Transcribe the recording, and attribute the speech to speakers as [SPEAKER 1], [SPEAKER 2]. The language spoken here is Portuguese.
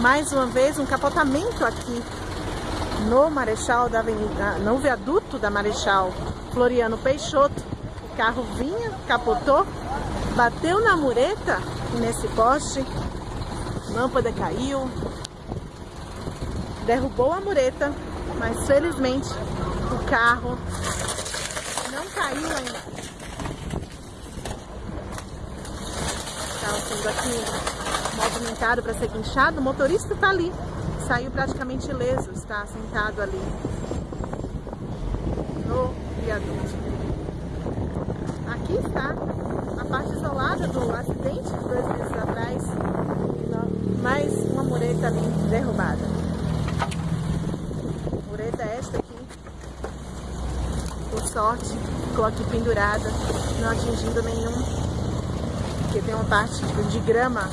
[SPEAKER 1] mais uma vez um capotamento aqui no Marechal da Avenida, no viaduto da Marechal Floriano Peixoto. O carro vinha, capotou, bateu na mureta nesse poste, lâmpada caiu, derrubou a mureta, mas felizmente o carro não caiu ainda. Estava sendo aqui movimentado para ser guinchado, o motorista está ali, saiu praticamente ileso, está sentado ali no viaduto. Aqui está a parte isolada do acidente de dois meses atrás, mais uma mureta ali derrubada. Mureta esta aqui, por sorte, ficou aqui pendurada, não atingindo nenhum, porque tem uma parte de grama